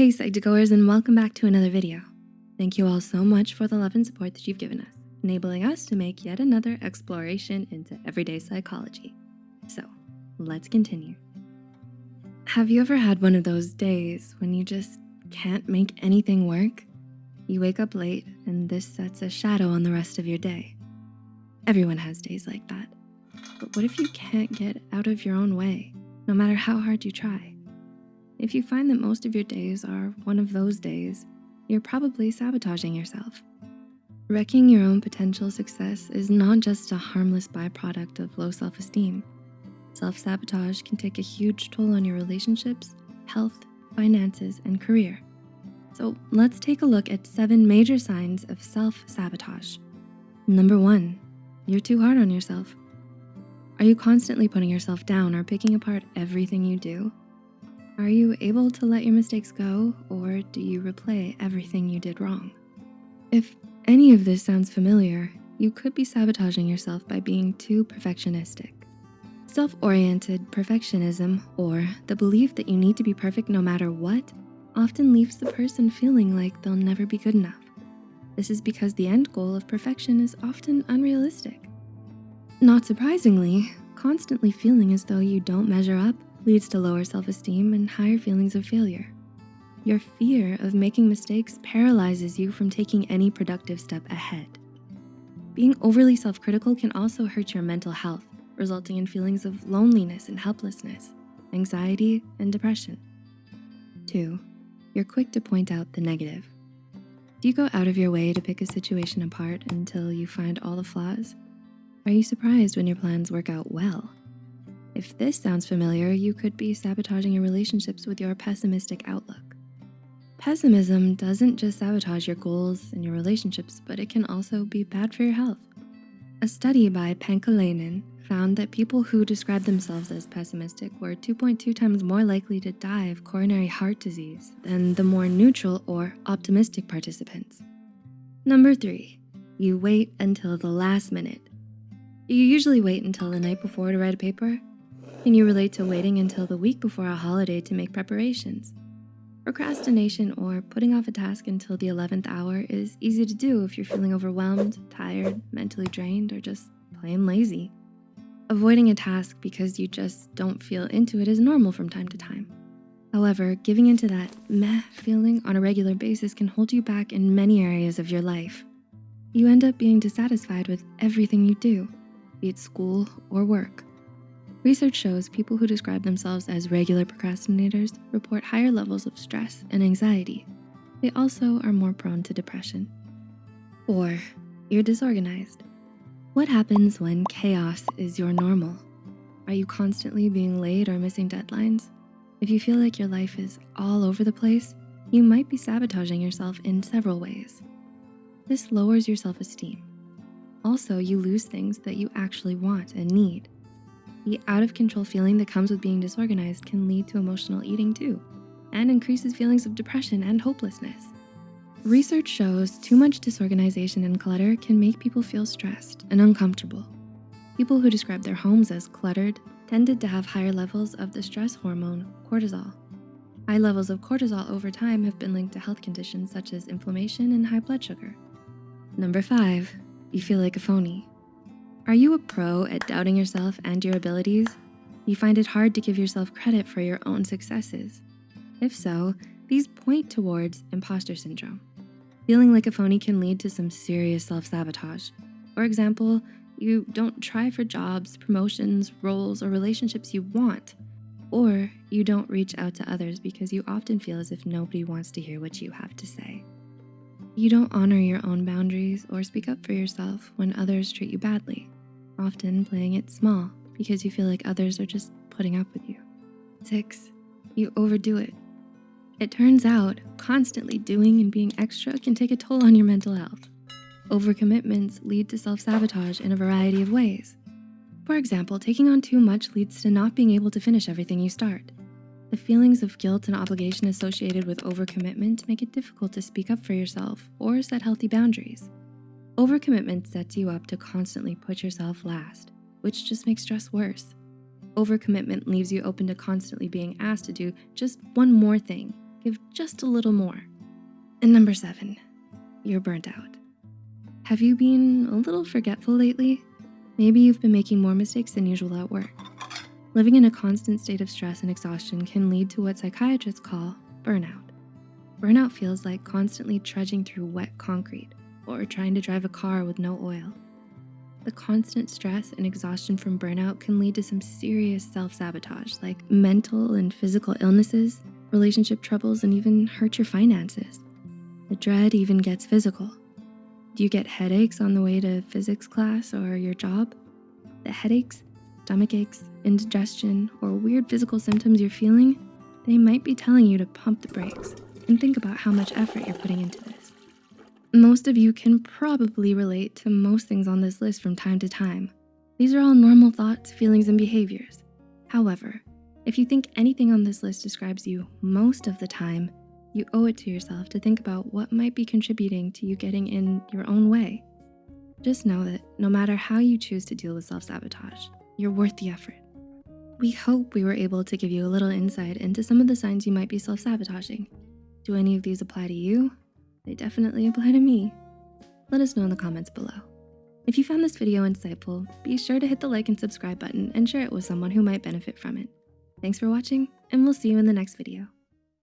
Hey Psych2Goers and welcome back to another video. Thank you all so much for the love and support that you've given us, enabling us to make yet another exploration into everyday psychology. So let's continue. Have you ever had one of those days when you just can't make anything work? You wake up late and this sets a shadow on the rest of your day. Everyone has days like that. But what if you can't get out of your own way, no matter how hard you try? If you find that most of your days are one of those days, you're probably sabotaging yourself. Wrecking your own potential success is not just a harmless byproduct of low self-esteem. Self-sabotage can take a huge toll on your relationships, health, finances, and career. So let's take a look at seven major signs of self-sabotage. Number one, you're too hard on yourself. Are you constantly putting yourself down or picking apart everything you do? Are you able to let your mistakes go or do you replay everything you did wrong? If any of this sounds familiar, you could be sabotaging yourself by being too perfectionistic. Self-oriented perfectionism, or the belief that you need to be perfect no matter what, often leaves the person feeling like they'll never be good enough. This is because the end goal of perfection is often unrealistic. Not surprisingly, constantly feeling as though you don't measure up leads to lower self-esteem and higher feelings of failure. Your fear of making mistakes paralyzes you from taking any productive step ahead. Being overly self-critical can also hurt your mental health, resulting in feelings of loneliness and helplessness, anxiety, and depression. Two, you're quick to point out the negative. Do you go out of your way to pick a situation apart until you find all the flaws? Are you surprised when your plans work out well? If this sounds familiar, you could be sabotaging your relationships with your pessimistic outlook. Pessimism doesn't just sabotage your goals and your relationships, but it can also be bad for your health. A study by Pankalainen found that people who describe themselves as pessimistic were 2.2 times more likely to die of coronary heart disease than the more neutral or optimistic participants. Number three, you wait until the last minute. Do you usually wait until the night before to write a paper? Can you relate to waiting until the week before a holiday to make preparations? Procrastination or putting off a task until the 11th hour is easy to do if you're feeling overwhelmed, tired, mentally drained, or just plain lazy. Avoiding a task because you just don't feel into it is normal from time to time. However, giving into that meh feeling on a regular basis can hold you back in many areas of your life. You end up being dissatisfied with everything you do, be it school or work. Research shows people who describe themselves as regular procrastinators report higher levels of stress and anxiety. They also are more prone to depression. Four, you're disorganized. What happens when chaos is your normal? Are you constantly being late or missing deadlines? If you feel like your life is all over the place, you might be sabotaging yourself in several ways. This lowers your self-esteem. Also, you lose things that you actually want and need. The out of control feeling that comes with being disorganized can lead to emotional eating too, and increases feelings of depression and hopelessness. Research shows too much disorganization and clutter can make people feel stressed and uncomfortable. People who describe their homes as cluttered tended to have higher levels of the stress hormone, cortisol. High levels of cortisol over time have been linked to health conditions such as inflammation and high blood sugar. Number five, you feel like a phony. Are you a pro at doubting yourself and your abilities? You find it hard to give yourself credit for your own successes. If so, these point towards imposter syndrome. Feeling like a phony can lead to some serious self-sabotage. For example, you don't try for jobs, promotions, roles, or relationships you want, or you don't reach out to others because you often feel as if nobody wants to hear what you have to say. You don't honor your own boundaries or speak up for yourself when others treat you badly, often playing it small because you feel like others are just putting up with you. Six, you overdo it. It turns out constantly doing and being extra can take a toll on your mental health. Overcommitments lead to self-sabotage in a variety of ways. For example, taking on too much leads to not being able to finish everything you start. The feelings of guilt and obligation associated with overcommitment make it difficult to speak up for yourself or set healthy boundaries. Overcommitment sets you up to constantly put yourself last, which just makes stress worse. Overcommitment leaves you open to constantly being asked to do just one more thing, give just a little more. And number seven, you're burnt out. Have you been a little forgetful lately? Maybe you've been making more mistakes than usual at work. Living in a constant state of stress and exhaustion can lead to what psychiatrists call burnout. Burnout feels like constantly trudging through wet concrete or trying to drive a car with no oil. The constant stress and exhaustion from burnout can lead to some serious self-sabotage like mental and physical illnesses, relationship troubles, and even hurt your finances. The dread even gets physical. Do you get headaches on the way to physics class or your job? The headaches, stomach aches, indigestion, or weird physical symptoms you're feeling, they might be telling you to pump the brakes and think about how much effort you're putting into this. Most of you can probably relate to most things on this list from time to time. These are all normal thoughts, feelings, and behaviors. However, if you think anything on this list describes you most of the time, you owe it to yourself to think about what might be contributing to you getting in your own way. Just know that no matter how you choose to deal with self-sabotage, you're worth the effort. We hope we were able to give you a little insight into some of the signs you might be self-sabotaging. Do any of these apply to you? They definitely apply to me. Let us know in the comments below. If you found this video insightful, be sure to hit the like and subscribe button and share it with someone who might benefit from it. Thanks for watching, and we'll see you in the next video.